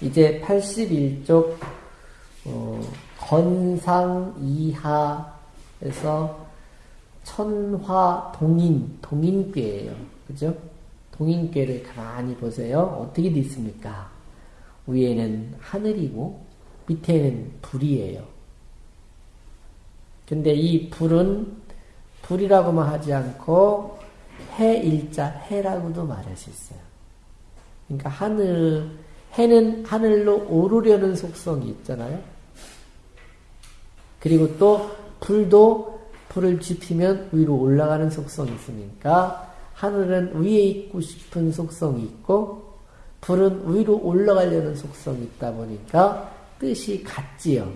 이제 81쪽 어, 건상 이하에서 천화 동인 동인괴예요. 그죠? 동인괴를 가만히 보세요. 어떻게 돼 있습니까? 위에는 하늘이고 밑에는 불이에요. 근데 이 불은 불이라고만 하지 않고 해일자 해라고도 말할 수 있어요. 그러니까 하늘 해는 하늘로 오르려는 속성이 있잖아요. 그리고 또 불도 불을 지피면 위로 올라가는 속성이 있으니까 하늘은 위에 있고 싶은 속성이 있고 불은 위로 올라가려는 속성이 있다 보니까 뜻이 같지요.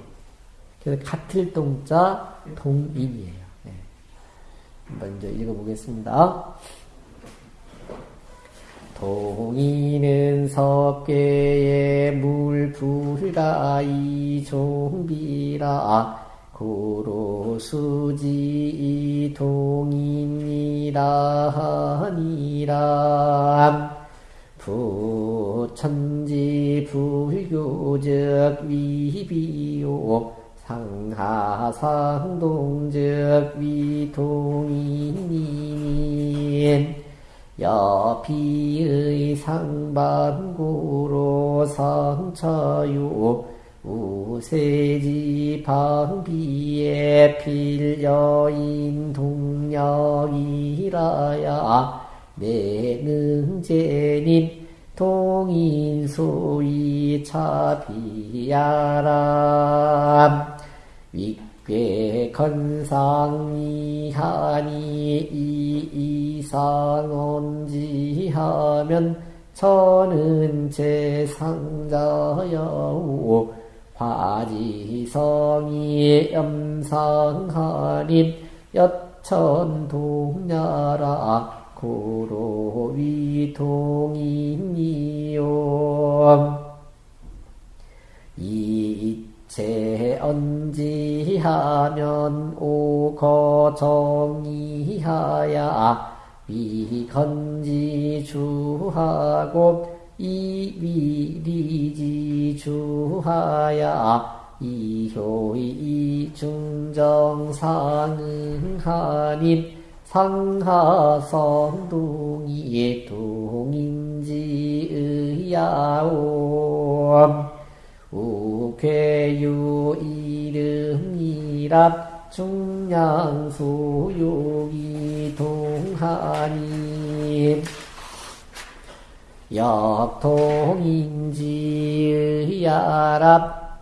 그래서 같을 동자 동인이에요. 네. 먼저 읽어보겠습니다. 동이는 섭계의 물불가이 종비라. 고로수지 동인이라 하니라. 부천지 불교적 위비요 상하상동적 위동인인 여피의 상반구로 상처요 우세지 방비에 필여인 동력이라야. 내능제님 동인소이 차비야람 윗괴 건상이하니 이이상온지하면 저는 제상자여우 화지성이 염상하님 여천동야라 고로위동이니요. 이 체 언지하면 오거정이하야. 위건지주하고 이위리지주하야. 이효이 중정상응하님 상하성동이 동인지의야옴 우 괴유 이름이랍 중량소욕이 동하니 역동인지의야랍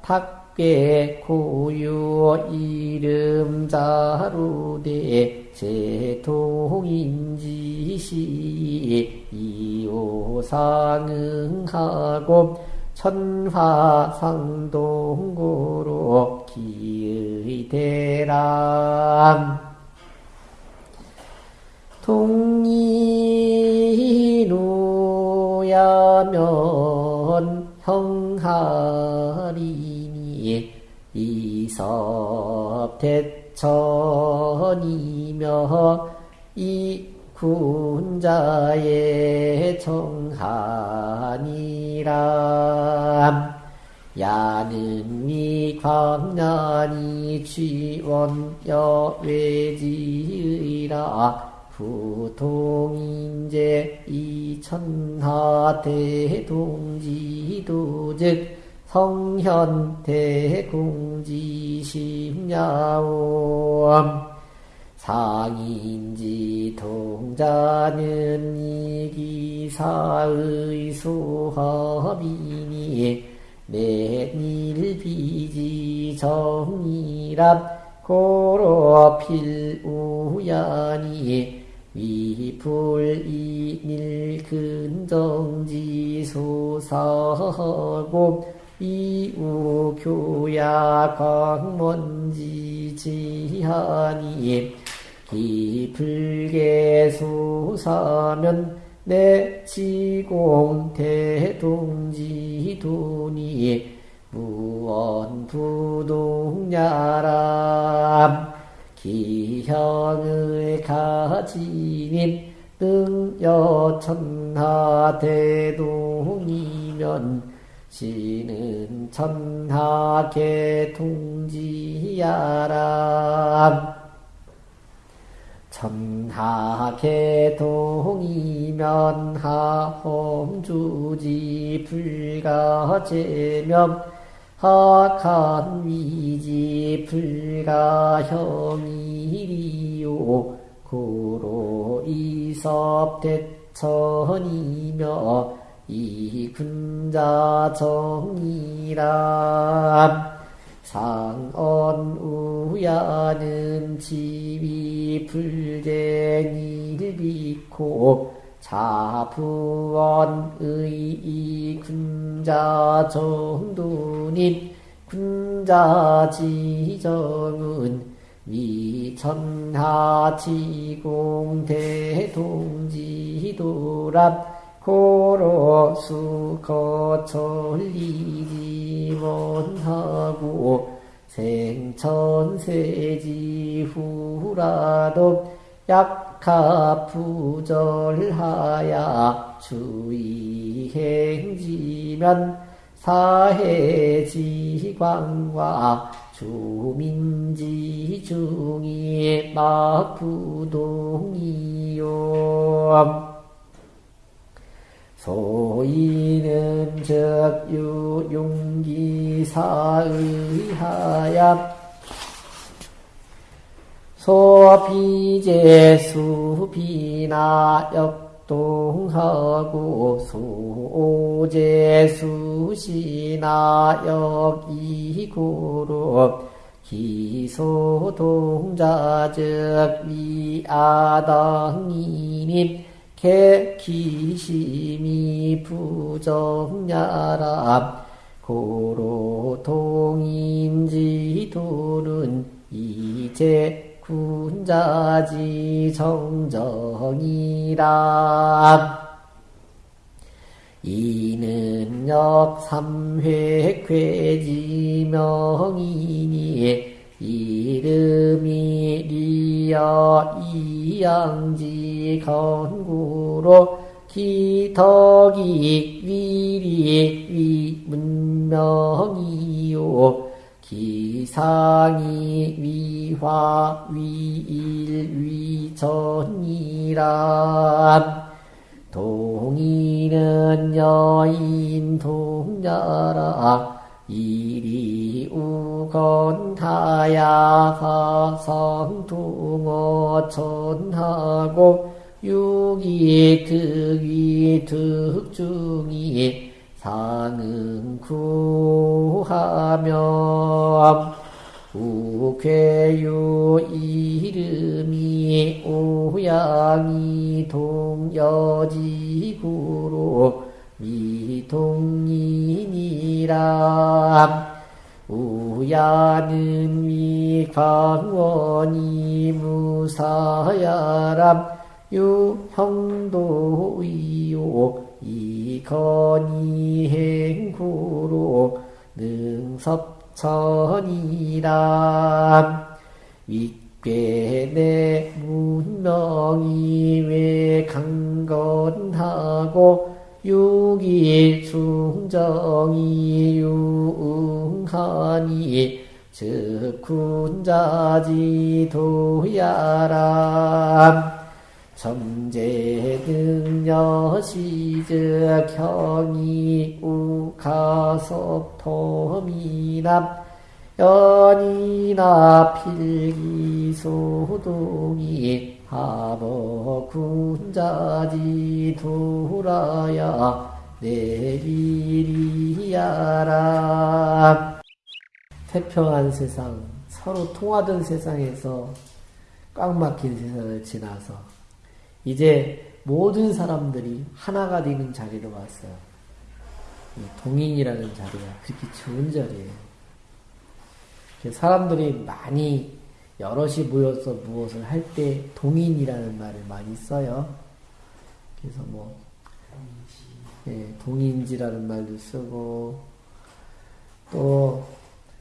탁괴 고유 이름자루대 제동인지시 이오상응하고 천화상동고로 기의대람 동이로야면 형하리니 이섭대천이며 이 군자의 정하니라. 야는미 광란이 취원 여 외지의라. 부통인제 이천하 대동지도즉 성현 대공지심야옴 상인지 동자는 이기사의 소합이니 내일비지 정이랍 고로 필우야니 위불이닐 근정지 소사고 이우교야 광먼지 지하니 기불계 소사면 내 지공 대동지도니 무언부동야람 기형의 가지님 등여천하 대동이면 시는 천하계 통지야람 천하계 동이면 하홈주지 불가제면 하한 위지 불가형이리요. 고로 이섭대천이며 이 군자 정이람 상언우야는 지위 불쟁이를 비코 자부원의 이 군자 정도님 군자 지정은 위천하 지공 대동지도랍 고로 수거 천리지 원하고 생천세지 후라도 약하 부절하야 주의행지면 사해지광과 주민지 중이 막부동이요 소이는 적유 용기사의하야 소비제 수 비나 역동하고 소제 수 시나 역이구로 기소동자적 위아당이님 개기심이 부정야람 고로 동인지 도는 이제 군자지 정정이라 이는 역삼회 괴지명이니 이름이 리어 이양지 건구로 기덕이 위리 위문명이요. 기상이 위화 위일 위전이란 동이는 여인 동자라 이리 우건타야 성둥어 천하고 유기 득위 득중이 상응 구하며 우괴유 이름이 오양이 동여지구로 미동인이라 우야는 위광원이 무사야람 유형도 의요 이건이 행구로 능섭천이람 윗괴내 문명이 왜 강건하고 유기 충정이 유응하니 즉 군자지 도야람 점제등여시즉 형이 우가섭토미남 연이나 필기소동이 하버 군자지 돌아야 내리리야라 태평한 세상 서로 통하던 세상에서 꽉 막힌 세상을 지나서 이제 모든 사람들이 하나가 되는 자리로 왔어요. 동인이라는 자리가 그렇게 좋은 자리예요. 사람들이 많이 여럿이 모여서 무엇을 할 때 동인이라는 말을 많이 써요. 그래서 뭐 예, 동인지라는 말도 쓰고 또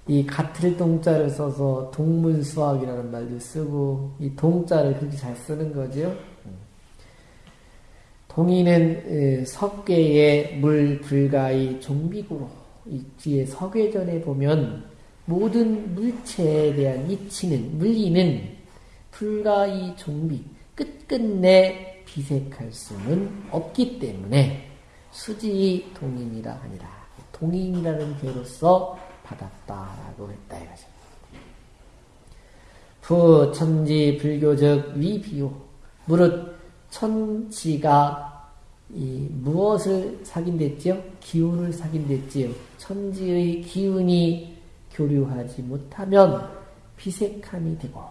이 같을 동자를 써서 동문수학이라는 말도 쓰고 이 동자를 그렇게 잘 쓰는 거죠. 동인은 석괴의 물 불가의 종비구로 이 뒤에 석괴전에 보면 모든 물체에 대한 이치는 물리는 불가의 종비 끝끝내 비색할 수는 없기 때문에 수지 동인이라 하니라 동인이라는 괴로서 받았다라고 했다 이거죠. 부 천지 불교적 위비요 무릇 천지가 이 무엇을 사귄댔지요? 기운을 사귄댔지요. 천지의 기운이 교류하지 못하면 비색함이 되고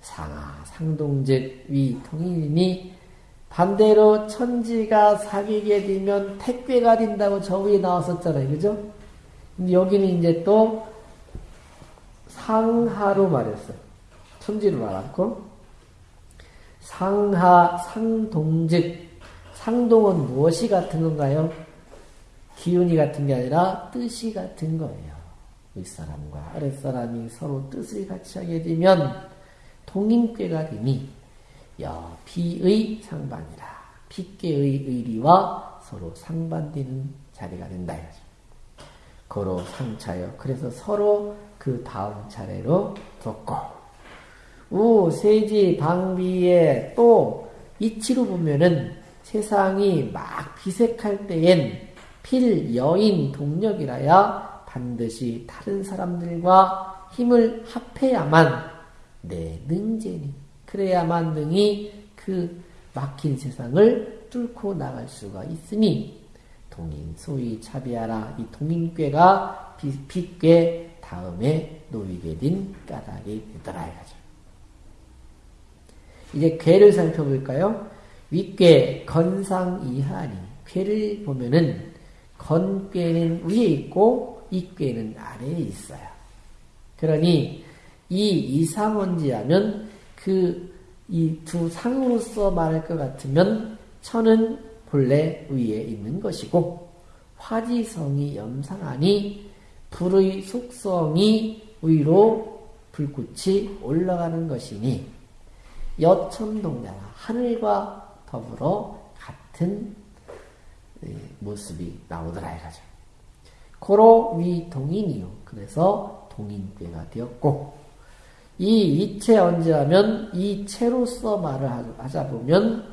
상하 상동즉 위 통일이니 반대로 천지가 사귀게 되면 택배가 된다고 저 위에 나왔었잖아요. 그죠? 여기는 이제 또 상하로 말했어요. 천지로 말았고 상하 상동즉 상동은 무엇이 같은 건가요? 기운이 같은 게 아니라 뜻이 같은 거예요. 윗사람과 아랫사람이 서로 뜻을 같이 하게 되면 동인꾀가 되니 여 비의 상반이라 피께의 의리와 서로 상반되는 자리가 된다. 고로 상차여 그래서 서로 그 다음 차례로 뒀고 우 세지 방비에 또 이치로 보면은 세상이 막 비색할 때엔 필 여인 동력이라야 반드시 다른 사람들과 힘을 합해야만 내 능제니 그래야만 능히 그 막힌 세상을 뚫고 나갈 수가 있으니 동인 소위 차비하라 이 동인괴가 빛괴 다음에 놓이게 된 까닭이 되더라 이거죠. 이제 괴를 살펴볼까요? 윗괴 건상 이하니 괴를 보면은 건괴는 위에 있고 이괴는 아래에 있어요. 그러니 이 이상원지 하면 그 이 두 상으로서 말할 것 같으면 천은 본래 위에 있는 것이고 화지성이 염상하니 불의 속성이 위로 불꽃이 올라가는 것이니 여천동자가 하늘과 더불어 같은 모습이 나오더라 이거죠. 고 로 위 동인이요. 그래서 동인괴가 되었고 이 이체 언제하면 이 체로서 말을 하자 보면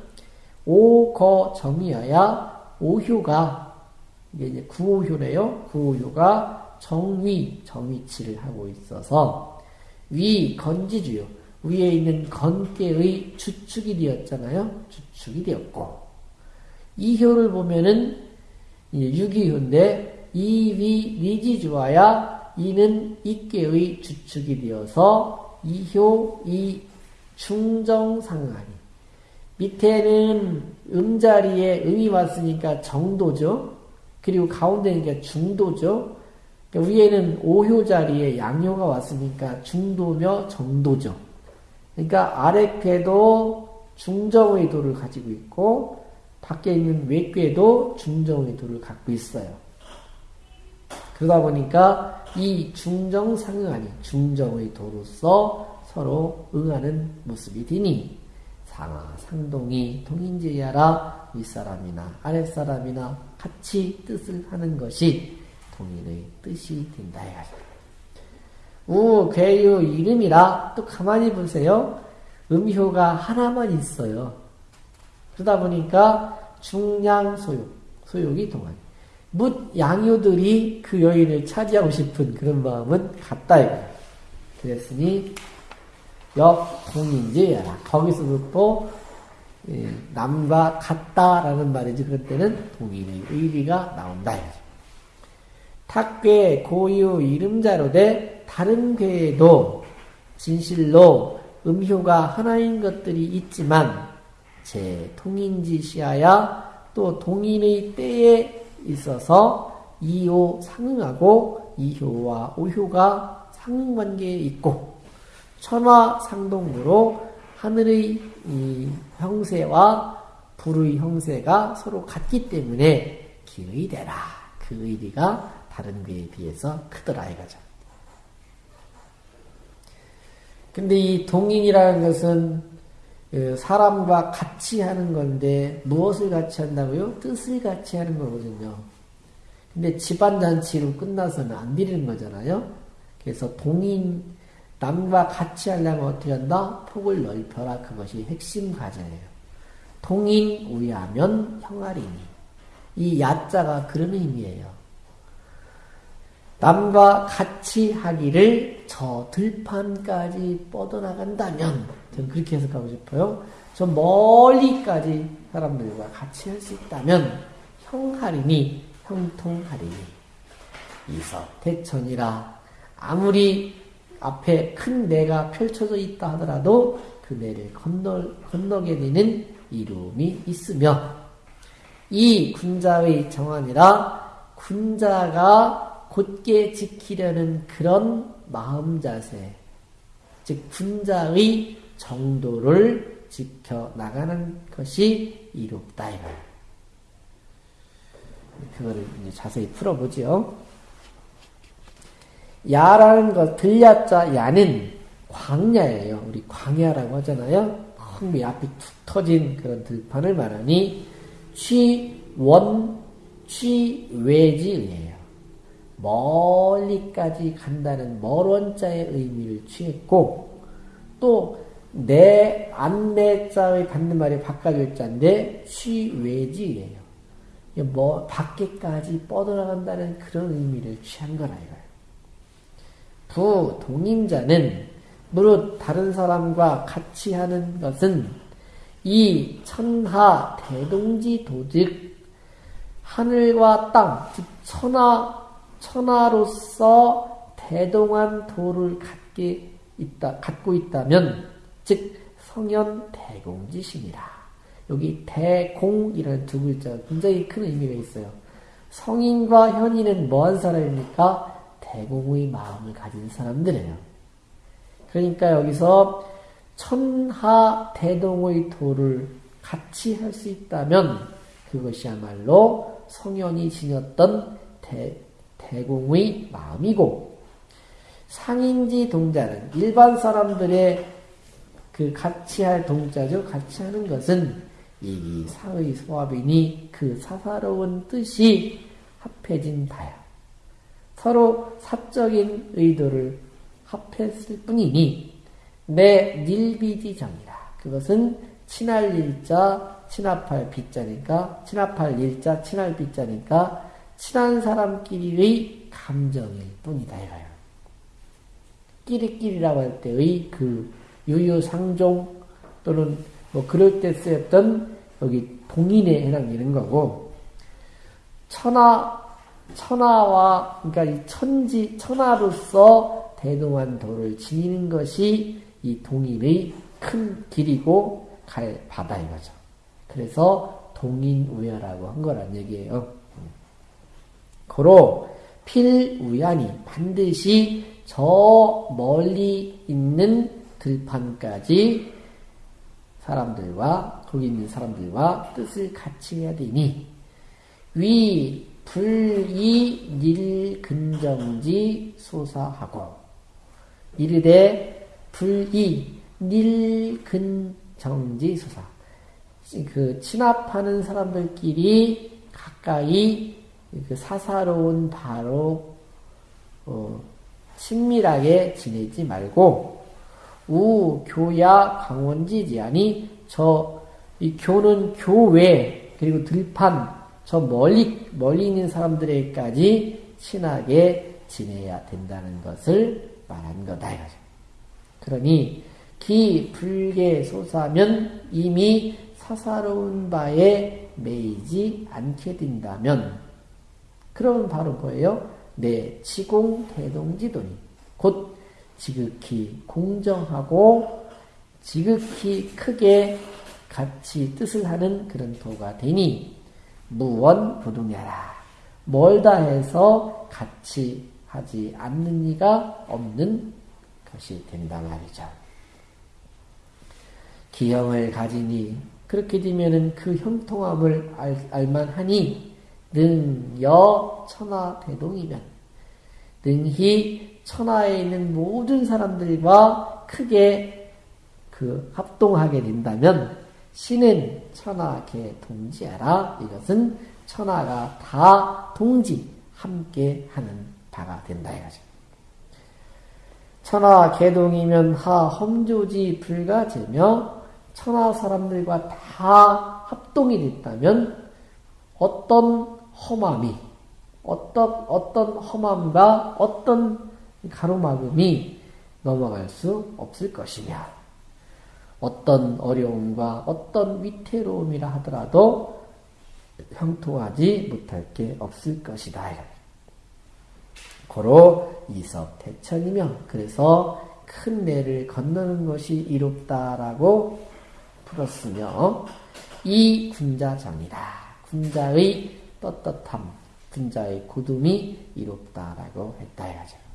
오거 정이어야 오효가 이게 이제 구오효래요. 구오효가 정위 정위치를 하고 있어서 위 건지주요. 위에 있는 건계의 주축이 되었잖아요. 주축이 되었고 이 효를 보면은 유기효인데 이위 리지주와야 이는 이계의 주축이 되어서 이효, 이 중정상하니. 밑에는 음자리에 음이 왔으니까 정도죠. 그리고 가운데니까 중도죠. 그러니까 위에는 오효 자리에 양효가 왔으니까 중도며 정도죠. 그러니까 아래괴도 중정의 도를 가지고 있고 밖에 있는 외괴도 중정의 도를 갖고 있어요. 그러다 보니까 이 중정상응하니 중정의 도로서 서로 응하는 모습이 되니 상하 상동이 동인제야라 윗사람이나 아랫사람이나 같이 뜻을 하는 것이 동인의 뜻이 된다 우 괴유 이름이라 또 가만히 보세요. 음효가 하나만 있어요. 그러다 보니까 중량 소욕 소욕이 동안 묻 양효들이 그 여인을 차지하고 싶은 그런 마음은 같다 이거. 그랬으니 역동인지라 거기서도 또 예, 남과 같다라는 말이지 그럴 때는 동인의 의리가 나온다 이거죠. 탁괴 고유 이름자로 돼 다른 괴에도 진실로 음효가 하나인 것들이 있지만 제 통인지시하야 또 동인의 때에 있어서 이효 상응하고 이효와 오효가 상응관계에 있고 천화 상동으로 하늘의 형세와 불의 형세가 서로 같기 때문에 기의되라. 그 의리가 다른 괴에 비해서 크더라 이거죠. 근데 이 동인이라는 것은 그 사람과 같이 하는 건데 무엇을 같이 한다고요? 뜻을 같이 하는 거거든요. 근데 집안 잔치로 끝나서는 안 드리는 거잖아요. 그래서 동인 남과 같이 하려면 어떻게 한다? 폭을 넓혀라. 그것이 핵심 과제예요. 동인 우야면 형아리니. 이 야자가 그런 의미예요. 남과 같이 하기를 저 들판까지 뻗어나간다면, 저는 그렇게 해석하고 싶어요. 저 멀리까지 사람들과 같이 할 수 있다면, 형하리니, 형통하리니. 이서 대천이라 아무리 앞에 큰 내가 펼쳐져 있다 하더라도 그 내를 건너, 건너게 되는 이름이 있으며 이 군자의 정환이라 군자가 곧게 지키려는 그런 마음 자세, 즉 군자의 정도를 지켜 나가는 것이 이롭다 이거예요. 그거를 이제 자세히 풀어보죠. 야라는 것, 들야자 야는 광야예요. 우리 광야라고 하잖아요. 큰 앞이 툭 터진 그런 들판을 말하니 취원, 취외지예요. 멀리까지 간다는 멀원자의 의미를 취했고 또 내 안내자의 받는 말이 바꿔줄 자인데 취외지예요. 뭐 밖에까지 뻗어나간다는 그런 의미를 취한 거라 이거예요. 부 동임자는 무릇 다른 사람과 같이 하는 것은 이 천하 대동지 도즉 하늘과 땅, 즉 천하 천하로서 대동한 도를 갖게 있다, 갖고 있다면, 즉 성현 대공지심이라. 여기 대공이라는 두 글자가 굉장히 큰 의미가 있어요. 성인과 현인은 뭐한 사람입니까? 대공의 마음을 가진 사람들이에요. 그러니까 여기서 천하 대동의 도를 같이 할 수 있다면 그것이야말로 성현이 지녔던 대, 대공의 마음이고 상인지 동자는 일반 사람들의 그 같이 할 동자죠. 같이 하는 것은 이 사의 소합이니 그 사사로운 뜻이 합해진 다야. 서로 사적인 의도를 합했을 뿐이니 내 닐비지정이라. 그것은 친할 일자, 친합할 비자니까 친합할 일자, 친할 비자니까 친한 사람끼리의 감정일 뿐이다 이거예요. 끼리끼리라고 할 때의 그 유유상종 또는 뭐 그럴 때 쓰였던 여기 동인에 해당되는 거고 천하 천하와 그러니까 이 천지 천하로서 대동한 도를 지니는 것이 이 동인의 큰 길이고 갈 바다 이거죠. 그래서 동인우야라고 한 거란 얘기예요. 고로 필우야니 반드시 저 멀리 있는 들판까지 사람들과 거기 있는 사람들과 뜻을 같이 해야 되니 위 불이 닐 근정지 소사하고. 이르되 불이 닐 근정지 소사. 그 친합하는 사람들끼리 가까이 그 사사로운 바로 어, 친밀하게 지내지 말고 우 교야 강원지지 아니 저 이 교는 교외 그리고 들판 저 멀리 멀리 있는 사람들에게까지 친하게 지내야 된다는 것을 말한 거다 이거죠. 그러니 기 불계 소사면 이미 사사로운 바에 매이지 않게 된다면 그러면 바로 뭐예요? 내 치공 대동지도니 곧 지극히 공정하고 지극히 크게 같이 뜻을 하는 그런 도가 되니 무원 부동야라 멀다 해서 같이 하지 않는 이가 없는 것이 된다 말이죠. 기형을 가지니 그렇게 되면은 그 형통함을 알, 알만하니 능여 천하 대동이면 능히 천하에 있는 모든 사람들과 크게 그 합동하게 된다면 신은 천하 개 동지하라. 이것은 천하가 다 동지 함께 하는 바가 된다 이거죠. 천하 개동이면 하 험조지 불가제며 천하 사람들과 다 합동이 됐다면 어떤 험함이 어떤 어떤 험함과 어떤 가로막음이 넘어갈 수 없을 것이며 어떤 어려움과 어떤 위태로움이라 하더라도 형통하지 못할 게 없을 것이다. 고로 이섭 대천이며 그래서 큰 내를 건너는 것이 이롭다라고 풀었으며 이 군자정이다. 군자의 떳떳함, 군자의 고둠이 이롭다라고 했다 해야죠.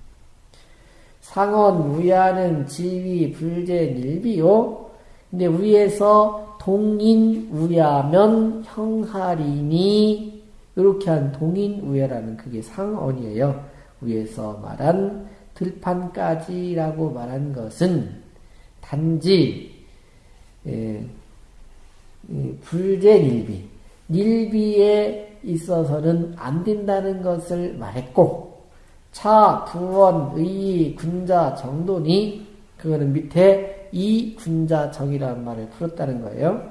상원 우야는 지위 불제 일비요. 근데 위에서 동인 우야면 형하리니 이렇게 한 동인 우야라는 그게 상언이에요. 위에서 말한 들판까지라고 말한 것은 단지 예, 불제 일비, 일비에 있어서는 안 된다는 것을 말했고 차, 부원, 의, 군자, 정도니 그거는 밑에 이 군자 정이라는 말을 풀었다는 거예요.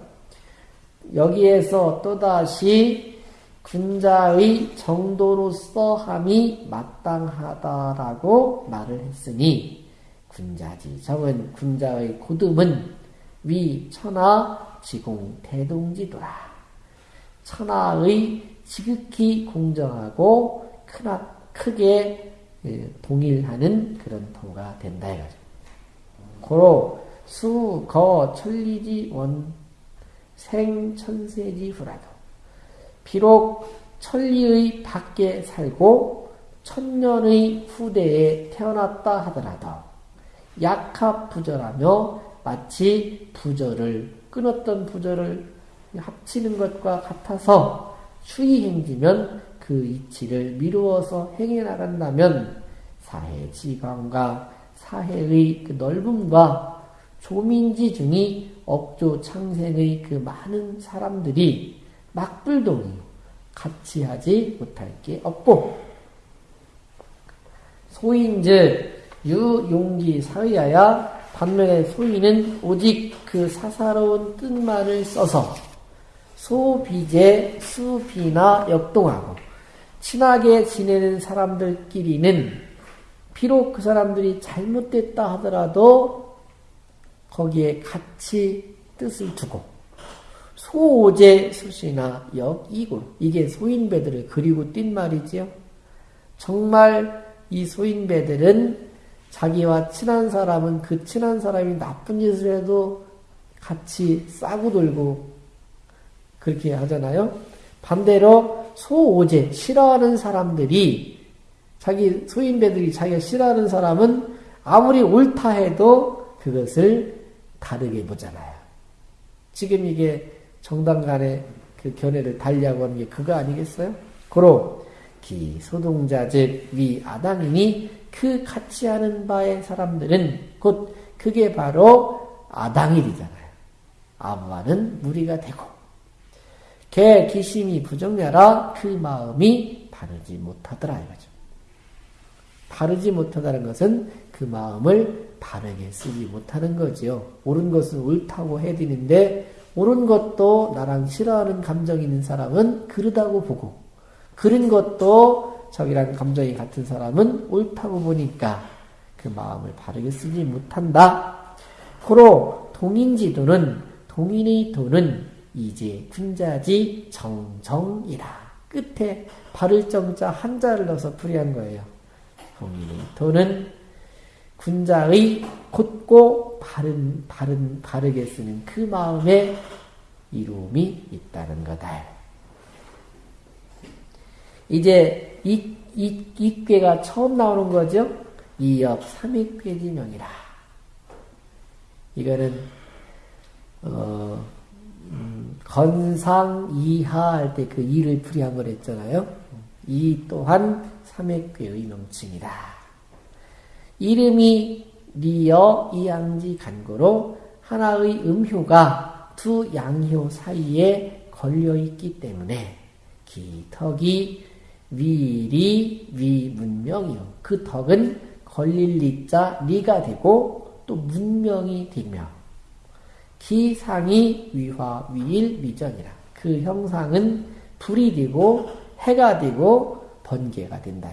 여기에서 또다시 군자의 정도로서 함이 마땅하다라고 말을 했으니 군자지 정은 군자의 고듬은 위 천하 지공 대동지도라 천하의 지극히 공정하고 크나, 크게 예, 동일하는 그런 도가 된다 이거죠. 고로 수, 거, 천리지, 원, 생, 천세지, 후라도. 비록 천리의 밖에 살고 천년의 후대에 태어났다 하더라도 약합 부절하며 마치 부절을 끊었던 부절을 합치는 것과 같아서 추이 행지면 그 이치를 미루어서 행해 나간다면 사해 지광과 사해의 그 넓음과 조민지 중이 업조 창생의 그 많은 사람들이 막불동이 같이 하지 못할 게 없고 소인즉 유용기 사의하야 반면에 소인은 오직 그 사사로운 뜻만을 써서 소비제 수비나 역동하고 친하게 지내는 사람들끼리는 비록 그 사람들이 잘못됐다 하더라도 거기에 같이 뜻을 두고 소오제 수시나 역이골 이게 소인배들을 그리고 뛴 말이지요. 정말 이 소인배들은 자기와 친한 사람은 그 친한 사람이 나쁜 짓을 해도 같이 싸고 돌고 그렇게 하잖아요. 반대로 소오제 싫어하는 사람들이 자기 소인배들이 자기가 싫어하는 사람은 아무리 옳다 해도 그것을 다르게 보잖아요. 지금 이게 정당 간의 그 견해를 달리하고 하는 게 그거 아니겠어요? 고로 기 소동자 즉 위 아당이니 그 같이 하는 바의 사람들은 곧 그게 바로 아당일이잖아요. 아무와는 무리가 되고 개 기심이 부정냐라 그 마음이 바르지 못하더라 이거죠. 바르지 못하다는 것은 그 마음을 바르게 쓰지 못하는 거지요. 옳은 것은 옳다고 해드리는데 옳은 것도 나랑 싫어하는 감정이 있는 사람은 그르다고 보고 그른 것도 저기랑 감정이 같은 사람은 옳다고 보니까 그 마음을 바르게 쓰지 못한다. 호로 동인지도는 동인의 도는 이제 군자지 정정이라 끝에 바를 정자 한자를 넣어서 풀이한 거예요. 도는 군자의 곧고 바른, 바른, 바르게 쓰는 그 마음에 이루음이 있다는 거다. 이제 이, 이, 이 꾀가 처음 나오는 거죠? 이엽 삼익괴지명이라. 이거는, 어, 음, 건상 이하 할 때 그 이를 풀이한 걸 했잖아요. 이 또한 삼액괴의 명칭이다. 이름이 리어 이양지 간고로 하나의 음효가 두 양효 사이에 걸려 있기 때문에 기턱이 위리 위문명이요. 그 덕은 걸릴 리자 리가 되고 또 문명이 되며 기상이 위화 위일 위전이라. 그 형상은 불이 되고 해가 되고 번개가 된다.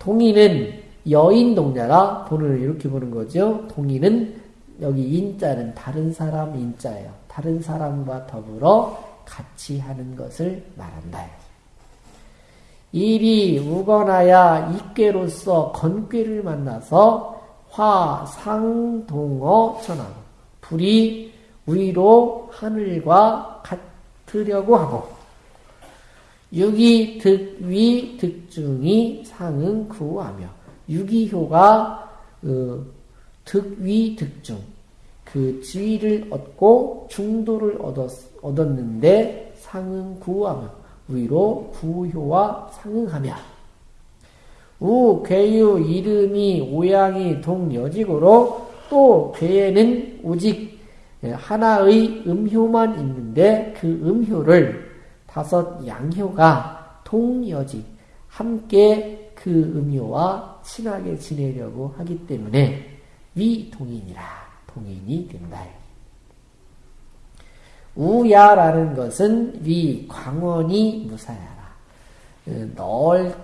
동의는 여인 동자가 본을 이렇게 보는 거죠. 동의는 여기 인자는 다른 사람 인자예요. 다른 사람과 더불어 같이 하는 것을 말한다. 일이 우거나야 입괴로서 건괴를 만나서 화 상 동어 천하고 불이 위로 하늘과 같으려고 하고 유기 득 위 득중이 상응 구하며 유기효가 어, 득위 득중. 그 지위를 얻고 중도를 얻었, 얻었는데 상응 구하며 위로 구효와 상응하며 우 괴유 이름이 오양이 동여직으로 또 괴에는 오직 하나의 음효만 있는데 그 음효를 다섯 양효가 동여직 함께 그 음효와 친하게 지내려고 하기 때문에 위동인이라 동인이 된다. 우야라는 것은 위 광원이 무사야라. 어, 넓,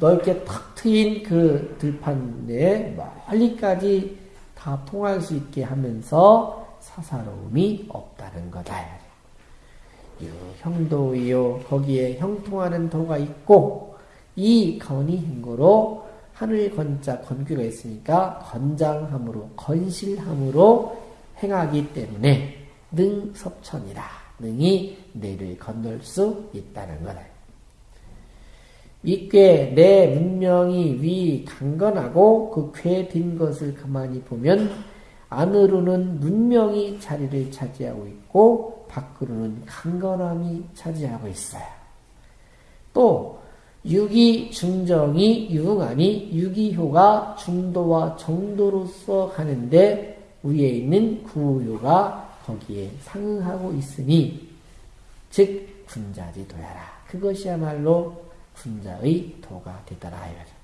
넓게 탁 트인 그 들판 내에 멀리까지 다 통할 수 있게 하면서 사사로움이 없다는 거다. 형도이요 거기에 형통하는 도가 있고 이 건이 행고로 하늘 건자 건규가 있으니까 건장함으로 건실함으로 행하기 때문에 능섭천이라 능이 내를 건널 수 있다는 거다. 이꽤 내 문명이 위 강건하고 그괴된 것을 가만히 보면 안으로는 문명이 자리를 차지하고 있고 밖으로는 강건함이 차지하고 있어요. 또 유기 중정이 유응하니 유기효가 중도와 정도로서 가는데 위에 있는 구효가 거기에 상응하고 있으니 즉 군자지 도야라. 그것이야말로 군자의 도가 되더라 이거죠.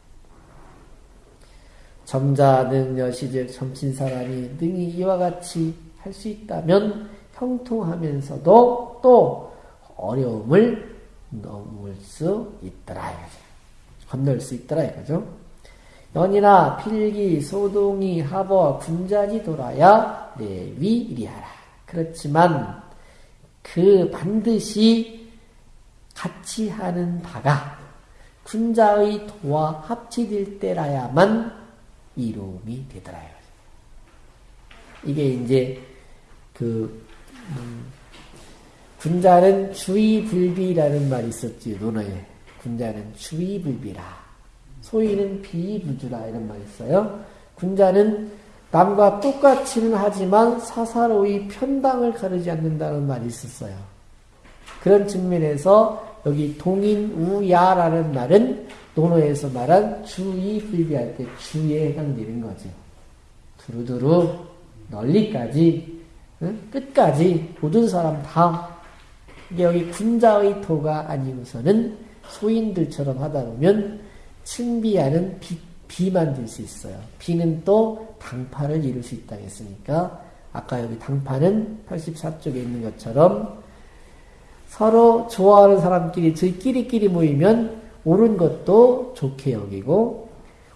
점자 능여시즉 점친 사람이 능히 이와 같이 할 수 있다면 형통하면서도 또 어려움을 넘을 수 있더라 이거죠. 건널 수 있더라 이거죠. 연이나 필기 소동이 하버 군자지 돌아야 내위리하라. 그렇지만 그 반드시 같이 하는 바가 군자의 도와 합치될 때라야만 이름이 되더라. 이게 이제 그 음, 군자는 주의불비라는 말이 있었지 논어에 군자는 주의불비라 소위는 비부주라 이런 말이 있어요. 군자는 남과 똑같이는 하지만 사사로이 편당을 가르지 않는다는 말이 있었어요. 그런 측면에서 여기 동인 우야라는 말은 논어에서 말한 주의불비할 때 주에 해당되는 거죠. 두루두루 널리까지 끝까지 모든 사람 다 이게 여기 군자의 도가 아니고서는 소인들처럼 하다 보면 친비하는 비, 비만 될 수 있어요. 비는 또 당파를 이룰 수 있다 했으니까 아까 여기 당파는 84쪽에 있는 것처럼 서로 좋아하는 사람끼리 저희끼리끼리 모이면 옳은 것도 좋게 여기고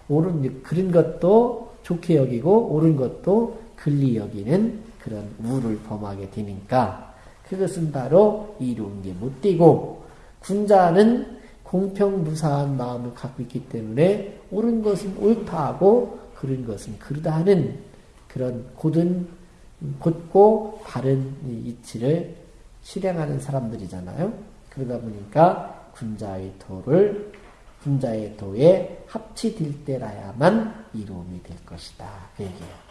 옳은 그런 것도 좋게 여기고 옳은 것도 글리 여기는 그런 우를 범하게 되니까 그것은 바로 이루는 게 못 되고 군자는 공평무사한 마음을 갖고 있기 때문에 옳은 것은 옳다 하고 그른 것은 그르다 하는 그런 곧은 곧고 바른 이치를 실행하는 사람들이잖아요. 그러다 보니까 군자의 도를 군자의 도에 합치될 때라야만 이루음이 될 것이다. 그 얘기예요.